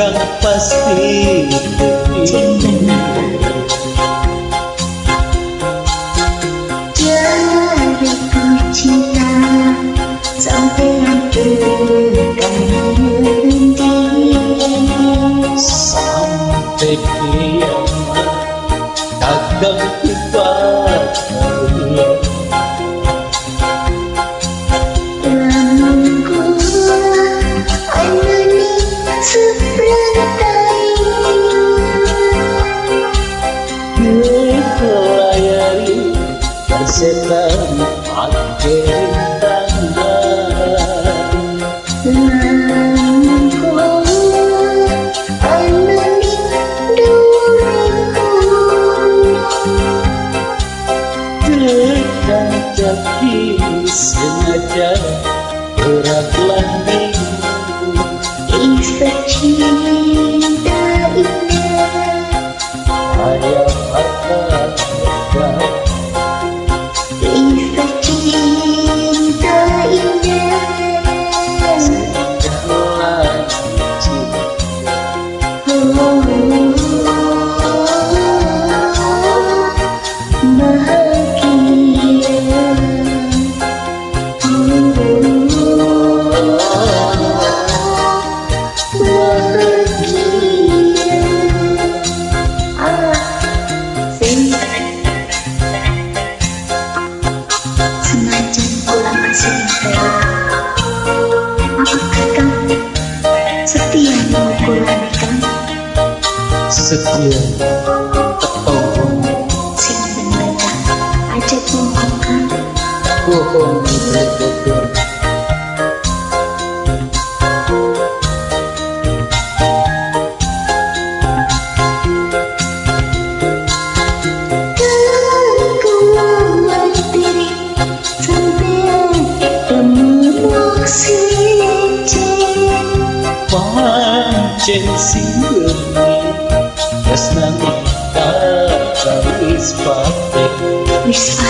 kang pasti demi persetan akhir tangga Namun ku alami duriku Tekan kaki sengaja berat landing Kisah cinta indah Ayah harta semacam ulang kasih apakah kamu setia mengukurannya setia. Tepung. Sing bener bohong bohong sensin Resmen bakacağız parti Misfak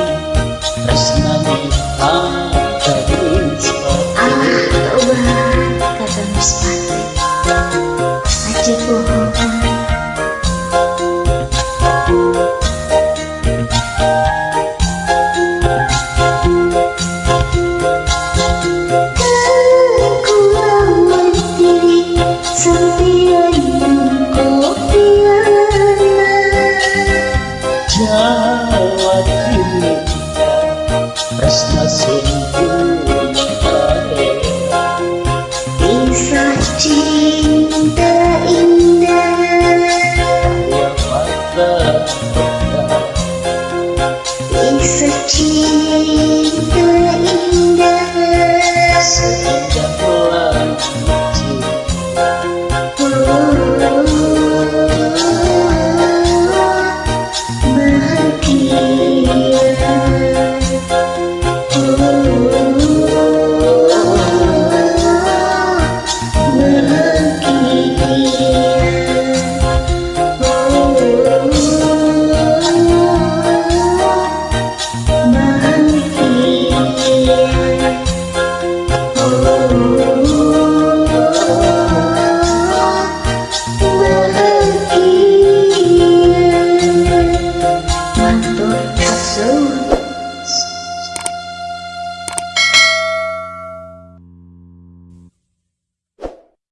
嗯。